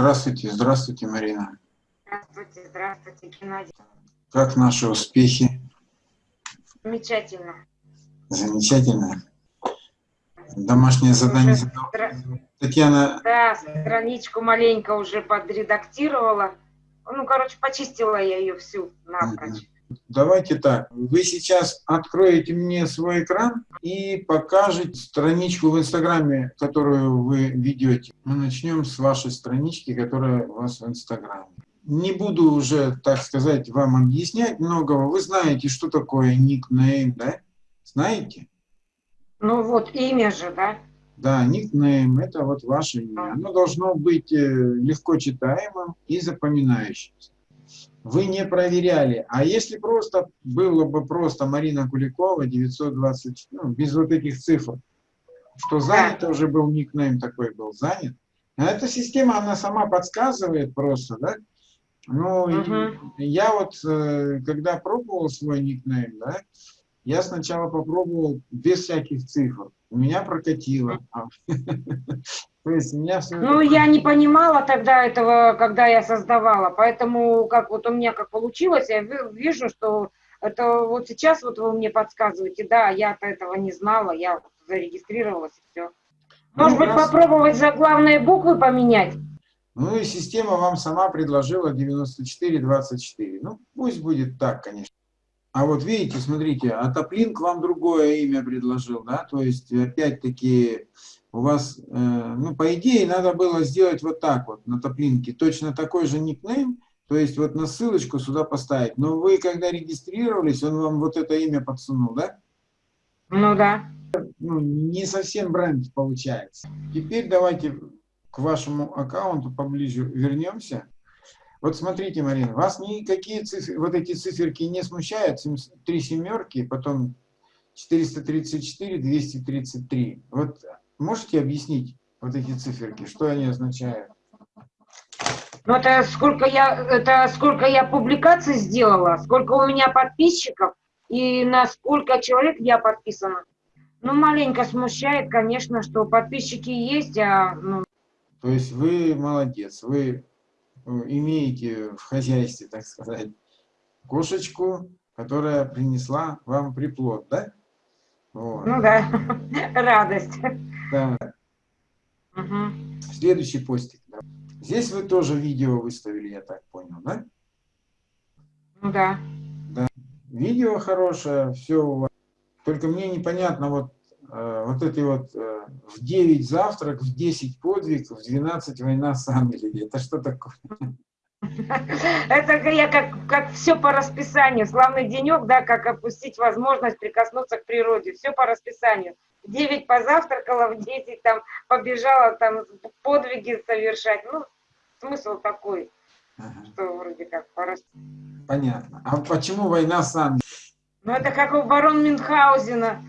Здравствуйте, здравствуйте, Марина. Здравствуйте, здравствуйте, Геннадий. Как наши успехи? Замечательно. Замечательно. Домашнее задание Уже задал. стра- Татьяна, Да, страничку маленько уже подредактировала. Ну, короче, почистила я ее всю напрочь. Давайте так. Вы сейчас откроете мне свой экран и покажете страничку в Инстаграме, которую вы ведете. Мы начнем с вашей странички, которая у вас в Инстаграме. Не буду уже, так сказать, вам объяснять многого. Вы знаете, что такое никнейм, да? Знаете? Ну, вот имя же, да? Да, никнейм – это вот ваше имя. Оно должно быть э, легко читаемым и запоминающимся. Вы не проверяли. А если просто было бы просто Марина Куликова, 920, ну, без вот этих цифр, что занят уже был никнейм такой был, занят. А эта система, она сама подсказывает просто, да? Ну, Мгм. я вот, э, когда пробовал свой никнейм, да, я сначала попробовал без всяких цифр. У меня прокатило. То есть меня все Ну, я не понимала тогда этого, когда я создавала, поэтому как вот у меня как получилось, я ви- вижу, что это вот сейчас вот вы мне подсказываете, да, я-то этого не знала, я зарегистрировалась и все. Может Ну, быть, раз- попробовать заглавные буквы поменять? Ну и система вам сама предложила 94-24. Ну, пусть будет так, конечно. А вот видите, смотрите, а Топлинк вам другое имя предложил, да? То есть, опять-таки, у вас, э, ну, по идее, надо было сделать вот так вот на Топлинке. Точно такой же никнейм, то есть вот на ссылочку сюда поставить. Но вы, когда регистрировались, он вам вот это имя подсунул, да? Ну да. ну, не совсем бренд получается. Теперь давайте к вашему аккаунту поближе вернемся. Вот смотрите, Марина, вас никакие цифры, вот эти циферки не смущают? Три семерки, потом 434, 233. Вот можете объяснить вот эти циферки, что они означают? Ну, это сколько я, это сколько я публикаций сделала, сколько у меня подписчиков и на сколько человек я подписана. Ну, маленько смущает, конечно, что подписчики есть, а ну, То есть вы молодец, вы э, имеете в хозяйстве, так сказать, кошечку, которая принесла вам приплод, да? Вот. ну да, радость. Да. Мгм. Следующий постик. да. Здесь вы тоже видео выставили, я так понял, да? Ну да. Видео хорошее, все у вас. Только мне непонятно, вот, э, вот эти вот э, в 9 завтрак, в 10 подвиг, в 12 война с Англией. Это что такое? Это я как, как все по расписанию. Славный денек, да, как опустить возможность прикоснуться к природе. Все по расписанию. В 9 позавтракала, в 10 там побежала там подвиги совершать. Ну, смысл такой, Ага, что вроде как по расписанию. Понятно. А почему война с Англией? Ну, это как у барон Мюнхгаузена.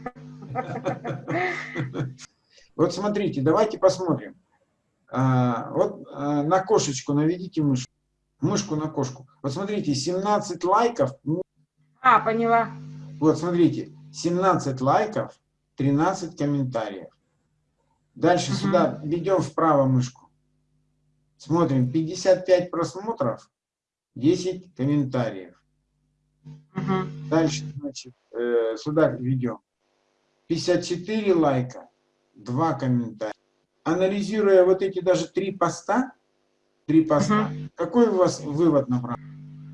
Вот смотрите, давайте посмотрим. А, вот а, на кошечку наведите мышку. Мышку на кошку. Вот смотрите, 17 лайков. А, поняла. Вот смотрите, 17 лайков, 13 комментариев. Дальше Мгм. сюда ведем вправо мышку. Смотрим, 55 просмотров, 10 комментариев. Мгм. Дальше, значит, э, сюда ведем. 54 лайка, 2 комментария. Анализируя вот эти даже три поста, три поста, какой у вас вывод направлен?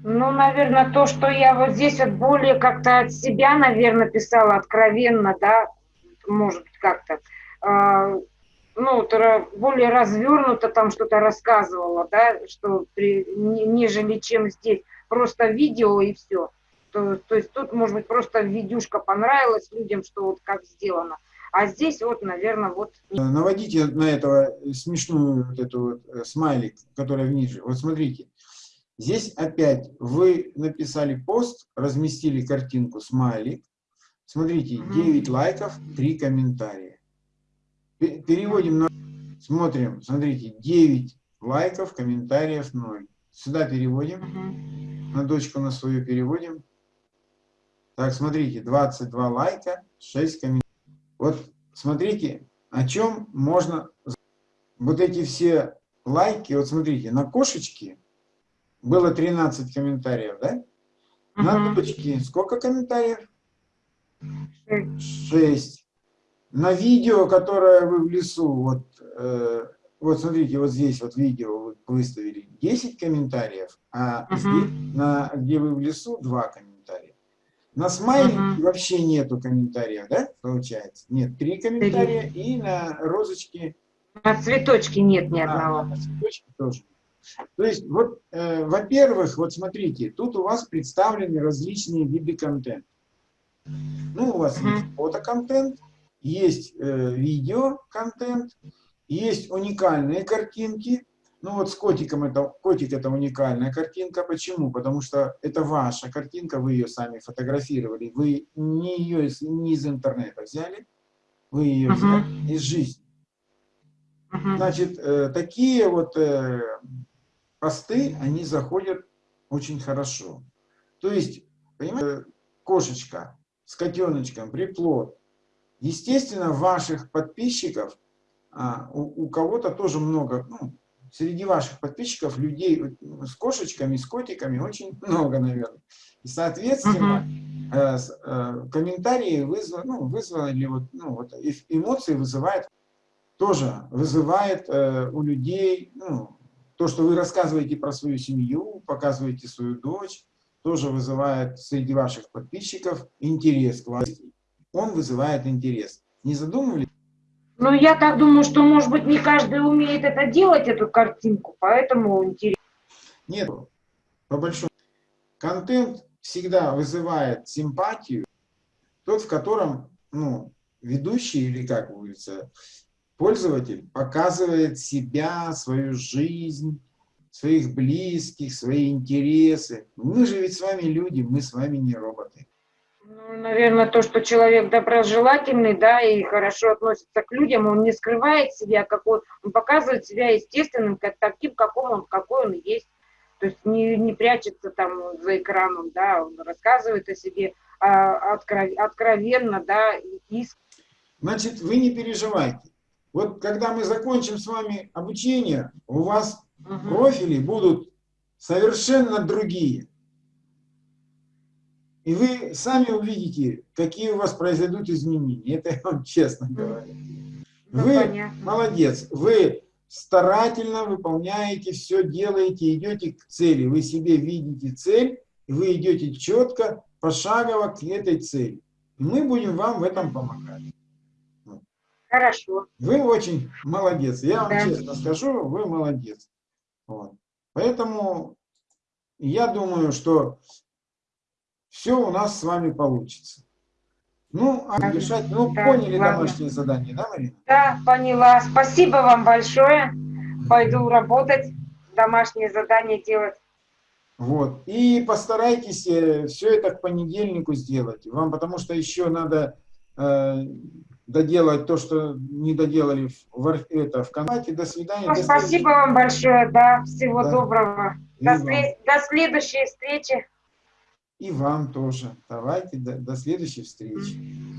Ну, наверное, то, что я вот здесь вот более как-то от себя, наверное, писала откровенно, да, может быть, как-то, а, ну, более развернуто там что-то рассказывала, да, что при, не- нежели чем здесь просто видео и все. То, то есть тут, может быть, просто видюшка понравилась людям, что вот как сделано. А здесь вот, наверное, вот Э, Наводите на этого смешную вот эту вот э, смайлик, которая ниже. Вот смотрите. Здесь опять вы написали пост, разместили картинку смайлик. Смотрите, Мгм. 9 лайков, 3 комментария. Пе- Переводим на... Смотрим, смотрите, 9 лайков, комментариев 0. Сюда переводим, Мгм. на дочку на свою переводим. Так, смотрите, 22 лайка, 6 комментариев. Вот смотрите, о чем можно... Вот эти все лайки. Вот смотрите, на кошечки было 13 комментариев, да? На дочки сколько комментариев? Шесть. 6. На видео, которое вы в лесу, вот, э, вот смотрите, вот здесь вот видео вы выставили 10 комментариев, а Мгм. здесь, на, где вы в лесу, 2 комментария. На смайлике Мгм. вообще нету комментариев, да, получается? Нет, 3 комментария, и на розочке На цветочке нет ни а, одного. на цветочке тоже. То есть, вот, э, во-первых, вот смотрите, тут у вас представлены различные виды контента. Ну, у вас Мгм. есть фотоконтент, есть э, видеоконтент, есть уникальные картинки. Ну, вот с котиком это, котик это уникальная картинка. Почему? Потому что это ваша картинка, вы ее сами фотографировали. Вы не ее из, не из интернета взяли, вы ее Мгм. взяли из жизни. Мгм. Значит, э, такие вот э, посты, они заходят очень хорошо. То есть, понимаете, кошечка с котеночком, приплод. Естественно, ваших подписчиков, а, у, у кого-то тоже много, ну, среди ваших подписчиков людей э, с кошечками, с котиками очень много, наверное. И, соответственно, э, с- э, комментарии вызвали, ну, вызвали вот, ну, вот э- эмоции вызывает тоже вызывает э, у людей, ну, то, что вы рассказываете про свою семью, показываете свою дочь, тоже вызывает среди ваших подписчиков интерес к вам. Он вызывает интерес. Не задумывались? Ну, я так думаю, что, может быть, не каждый умеет это делать, эту картинку, поэтому интересно. Нет, по большому. Контент всегда вызывает симпатию, тот, в котором, ну, ведущий или, как говорится, пользователь показывает себя, свою жизнь, своих близких, свои интересы. Мы же ведь с вами люди, мы с вами не роботы. Ну, наверное, то, что человек доброжелательный, да, и хорошо относится к людям, он не скрывает себя, какой, он показывает себя естественным, как, таким, каком он, какой он есть. То есть не, не прячется там за экраном, да, он рассказывает о себе а, откров- откровенно, да, искренне. Значит, вы не переживайте. Вот когда мы закончим с вами обучение, у вас Мгм. профили будут совершенно другие. И вы сами увидите, какие у вас произойдут изменения. Это я вам честно говорю. Ну, Вы понятно. молодец. Вы старательно выполняете, все делаете, идете к цели. Вы себе видите цель, и вы идете четко, пошагово к этой цели. И мы будем вам в этом помогать. Хорошо. Вы очень молодец. Я вам Да. честно скажу, вы молодец. Вот. Поэтому я думаю, что все у нас с вами получится. Ну, а решать, ну, Да, поняли ладно. домашнее задание, да, Марина? Да, поняла. Спасибо вам большое. Пойду работать, домашнее задание делать. Вот. И постарайтесь все это к понедельнику сделать. Вам, потому что еще надо э, доделать то, что не доделали в, это, в канате. До свидания. Ну, до спасибо вам большое, да. Всего Да. доброго. И До, вам. до следующей встречи. И вам тоже. Давайте до, до следующей встречи.